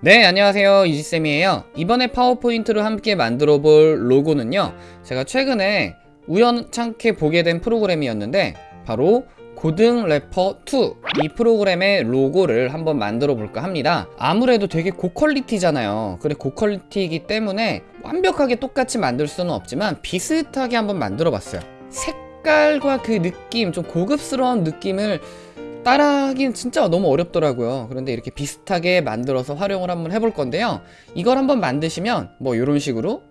네 안녕하세요. 이지쌤이에요. 이번에 파워포인트로 함께 만들어 볼 로고는요 제가 최근에 우연찮게 보게 된 프로그램이었는데 바로 고등 래퍼 2 이 프로그램의 로고를 한번 만들어 볼까 합니다. 아무래도 되게 고퀄리티잖아요. 그래 고퀄리티이기 때문에 완벽하게 똑같이 만들 수는 없지만 비슷하게 한번 만들어 봤어요. 색깔과 그 느낌 좀 고급스러운 느낌을 따라하긴 진짜 너무 어렵더라고요. 그런데 이렇게 비슷하게 만들어서 활용을 한번 해볼 건데요. 이걸 한번 만드시면 뭐 이런 식으로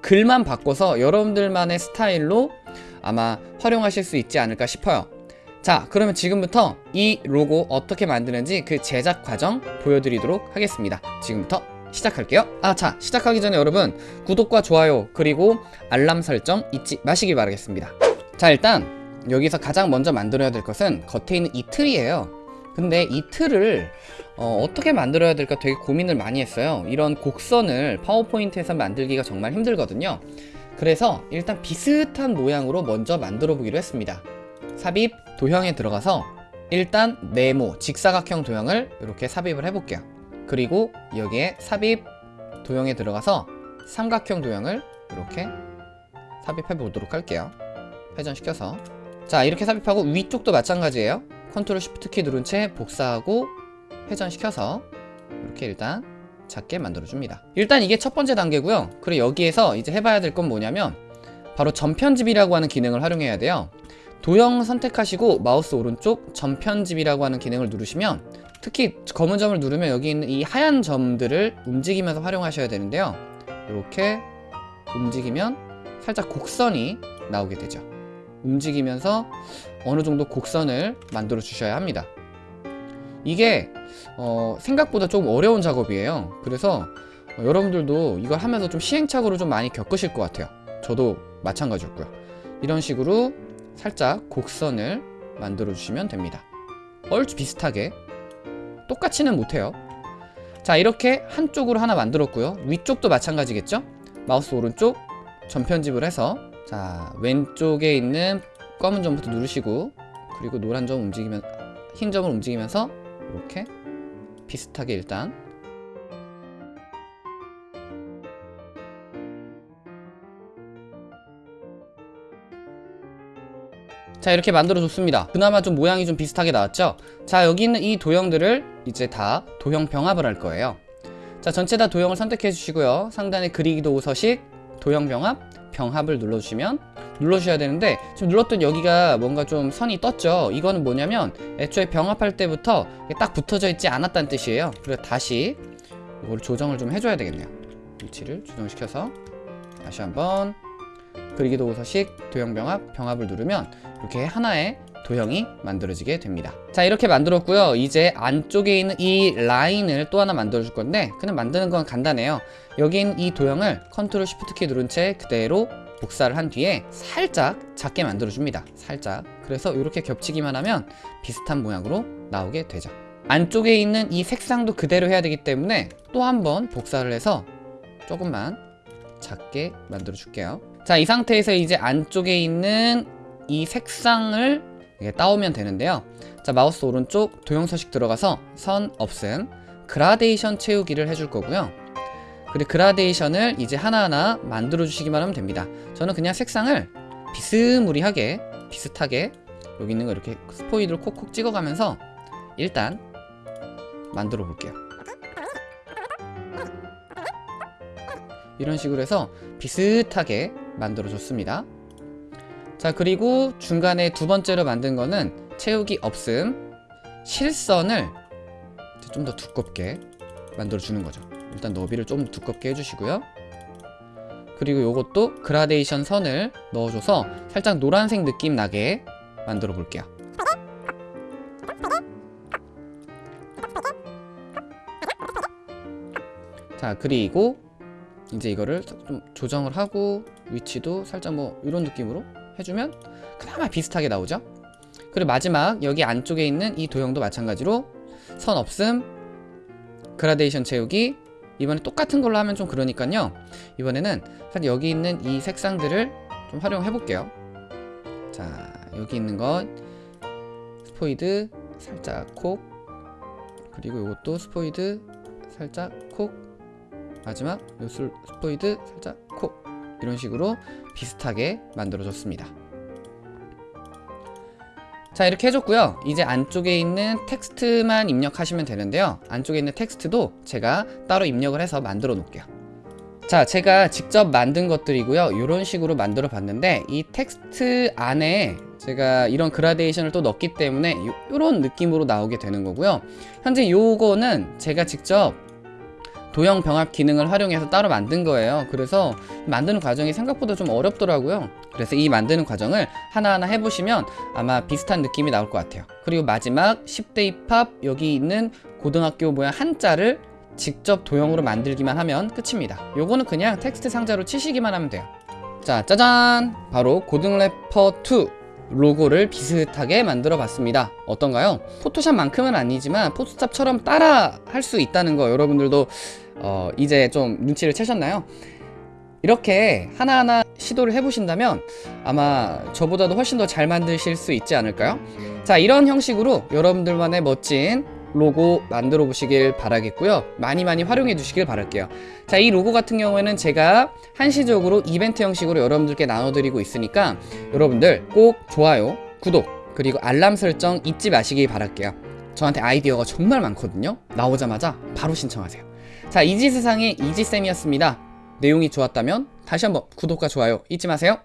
글만 바꿔서 여러분들만의 스타일로 아마 활용하실 수 있지 않을까 싶어요. 자 그러면 지금부터 이 로고 어떻게 만드는지 그 제작 과정 보여드리도록 하겠습니다. 지금부터 시작할게요. 아자 시작하기 전에 여러분 구독과 좋아요 그리고 알람 설정 잊지 마시기 바라겠습니다. 자 일단 여기서 가장 먼저 만들어야 될 것은 겉에 있는 이 틀이에요. 근데 이 틀을 어, 떻게 만들어야 될까 되게 고민을 많이 했어요. 이런 곡선을 파워포인트에서 만들기가 정말 힘들거든요. 그래서 일단 비슷한 모양으로 먼저 만들어 보기로 했습니다. 삽입 도형에 들어가서 일단 네모 직사각형 도형을 이렇게 삽입을 해볼게요. 그리고 여기에 삽입 도형에 들어가서 삼각형 도형을 이렇게 삽입해 보도록 할게요. 회전시켜서 자 이렇게 삽입하고 위쪽도 마찬가지예요. 컨트롤 쉬프트 키 누른 채 복사하고 회전시켜서 이렇게 일단 작게 만들어줍니다. 일단 이게 첫 번째 단계고요. 그리고 여기에서 이제 해봐야 될 건 뭐냐면 바로 점 편집이라고 하는 기능을 활용해야 돼요. 도형 선택하시고 마우스 오른쪽 점 편집이라고 하는 기능을 누르시면 특히 검은 점을 누르면 여기 있는 이 하얀 점들을 움직이면서 활용하셔야 되는데요. 이렇게 움직이면 살짝 곡선이 나오게 되죠 움직이면서 어느 정도 곡선을 만들어 주셔야 합니다. 이게 어, 생각보다 좀 어려운 작업이에요. 그래서 어, 여러분들도 이걸 하면서 좀 시행착오를 좀 많이 겪으실 것 같아요. 저도 마찬가지였고요. 이런 식으로 살짝 곡선을 만들어 주시면 됩니다. 얼추 비슷하게 똑같이는 못해요. 자 이렇게 한쪽으로 하나 만들었고요. 위쪽도 마찬가지겠죠? 마우스 오른쪽 전편집을 해서 자 왼쪽에 있는 검은 점부터 누르시고 그리고 노란 점 움직이면 흰 점을 움직이면서 이렇게 비슷하게 일단. 자 이렇게 만들어 줬습니다. 그나마 좀 모양이 좀 비슷하게 나왔죠? 자 여기 있는 이 도형들을 이제 다 도형 병합을 할 거예요. 자 전체 다 도형을 선택해 주시고요. 상단에 그리기 도구 서식 도형 병합 병합을 눌러주시면 눌러주셔야 되는데 지금 눌렀던 여기가 뭔가 좀 선이 떴죠. 이거는 뭐냐면 애초에 병합할 때부터 딱 붙어져 있지 않았다는 뜻이에요. 그래서 다시 이걸 조정을 좀 해줘야 되겠네요. 위치를 조정시켜서 다시 한번 그리기 도구 서식 도형 병합 병합을 누르면 이렇게 하나의 도형이 만들어지게 됩니다. 자 이렇게 만들었고요. 이제 안쪽에 있는 이 라인을 또 하나 만들어 줄 건데 그냥 만드는 건 간단해요. 있는 이 도형을 컨트롤 쉬프트 키 누른 채 그대로 복사를 한 뒤에 살짝 작게 만들어 줍니다. 살짝. 그래서 이렇게 겹치기만 하면 비슷한 모양으로 나오게 되죠. 안쪽에 있는 이 색상도 그대로 해야 되기 때문에 또 한 번 복사를 해서 조금만 작게 만들어 줄게요. 자 이 상태에서 이제 안쪽에 있는 이 색상을 따오면 되는데요. 자 마우스 오른쪽 도형 서식 들어가서 선 없음 그라데이션 채우기를 해줄 거고요. 그리고 그라데이션을 이제 하나하나 만들어 주시기만 하면 됩니다. 저는 그냥 색상을 비스무리하게 비슷하게 여기 있는 거 이렇게 스포이드를 콕콕 찍어가면서 일단 만들어 볼게요. 이런 식으로 해서 비슷하게 만들어 줬습니다 자 그리고 중간에 두 번째로 만든 거는 채우기 없음 실선을 좀 더 두껍게 만들어 주는 거죠. 일단 너비를 좀 두껍게 해주시고요. 그리고 요것도 그라데이션 선을 넣어줘서 살짝 노란색 느낌 나게 만들어 볼게요. 자 그리고 이제 이거를 좀 조정을 하고 위치도 살짝 뭐 이런 느낌으로 해주면 그나마 비슷하게 나오죠? 그리고 마지막 여기 안쪽에 있는 이 도형도 마찬가지로 선 없음 그라데이션 채우기. 이번에 똑같은 걸로 하면 좀 그러니까요. 이번에는 여기 있는 이 색상들을 좀 활용해 볼게요. 자 여기 있는 것 스포이드 살짝 콕. 그리고 이것도 스포이드 살짝 콕. 마지막 요술 스포이드 살짝 콕 이런 식으로 비슷하게 만들어줬습니다. 자 이렇게 해줬고요. 이제 안쪽에 있는 텍스트만 입력하시면 되는데요. 안쪽에 있는 텍스트도 제가 따로 입력을 해서 만들어 놓을게요. 자 제가 직접 만든 것들이고요. 이런 식으로 만들어 봤는데 이 텍스트 안에 제가 이런 그라데이션을 또 넣기 때문에 이런 느낌으로 나오게 되는 거고요. 현재 요거는 제가 직접 도형 병합 기능을 활용해서 따로 만든 거예요. 그래서 만드는 과정이 생각보다 좀 어렵더라고요. 그래서 이 만드는 과정을 하나하나 해보시면 아마 비슷한 느낌이 나올 것 같아요. 그리고 마지막 10대 입합 여기 있는 고등학교 모양 한자를 직접 도형으로 만들기만 하면 끝입니다. 요거는 그냥 텍스트 상자로 치시기만 하면 돼요. 자 짜잔! 바로 고등래퍼2 로고를 비슷하게 만들어 봤습니다. 어떤가요? 포토샵만큼은 아니지만 포토샵처럼 따라 할 수 있다는 거 여러분들도 어, 이제 좀 눈치를 채셨나요? 이렇게 하나하나 시도를 해보신다면 아마 저보다도 훨씬 더 잘 만드실 수 있지 않을까요? 자 이런 형식으로 여러분들만의 멋진 로고 만들어 보시길 바라겠고요. 많이 많이 활용해 주시길 바랄게요. 자 이 로고 같은 경우에는 제가 한시적으로 이벤트 형식으로 여러분들께 나눠드리고 있으니까 여러분들 꼭 좋아요 구독 그리고 알람 설정 잊지 마시길 바랄게요. 저한테 아이디어가 정말 많거든요. 나오자마자 바로 신청하세요 자 이지세상의 이지쌤이었습니다. 내용이 좋았다면 다시 한번 구독과 좋아요 잊지 마세요